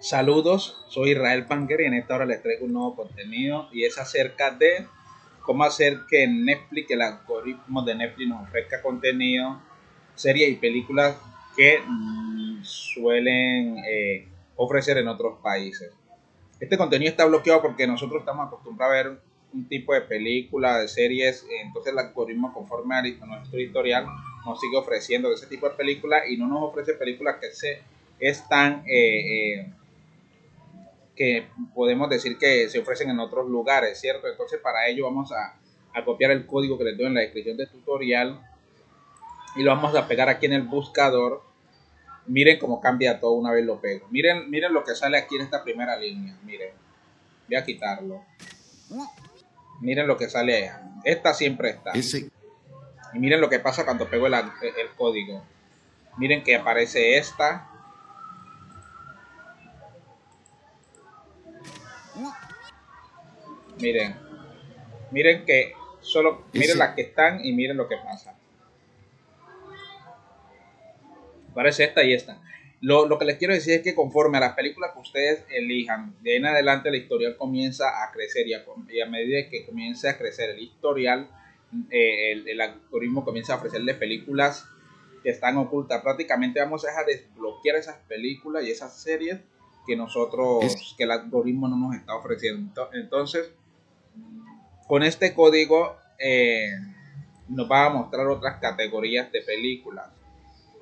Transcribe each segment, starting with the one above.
Saludos, soy Israel Panker y en esta hora les traigo un nuevo contenido y es acerca de cómo hacer que Netflix, el algoritmo de Netflix nos ofrezca contenido, series y películas que mm, suelen eh, ofrecer en otros países. Este contenido está bloqueado porque nosotros estamos acostumbrados a ver un tipo de película, de series, entonces el algoritmo conforme a nuestro editorial nos sigue ofreciendo ese tipo de películas y no nos ofrece películas que se están eh, eh, que podemos decir que se ofrecen en otros lugares, ¿cierto? Entonces para ello vamos a, copiar el código que les doy en la descripción del tutorial y lo vamos a pegar aquí en el buscador. Miren cómo cambia todo una vez lo pego. Miren, miren lo que sale aquí en esta primera línea. Miren. Voy a quitarlo. Miren lo que sale. Esta siempre está. Y miren lo que pasa cuando pego el, el código. Miren que aparece esta Miren, miren que solo, miren las que están y miren lo que pasa. Parece esta y esta. Lo, que les quiero decir es que conforme a las películas que ustedes elijan, de ahí en adelante la historial comienza a crecer y a, medida que comience a crecer el historial, eh, el, algoritmo comienza a ofrecerle películas que están ocultas. Prácticamente vamos a desbloquear esas películas y esas series que nosotros, que el algoritmo no nos está ofreciendo. Entonces, con este código eh, nos va a mostrar otras categorías de películas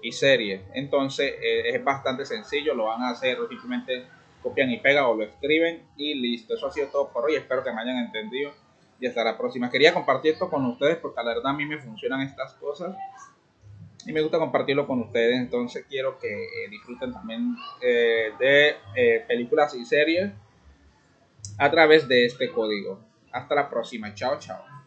y series. Entonces eh, es bastante sencillo, lo van a hacer simplemente copian y pegan o lo escriben y listo. Eso ha sido todo por hoy. Espero que me hayan entendido y hasta la próxima. Quería compartir esto con ustedes porque la verdad a mí me funcionan estas cosas y me gusta compartirlo con ustedes. Entonces quiero que eh, disfruten también de películas y series a través de este código. Hasta la próxima. Chao, chao.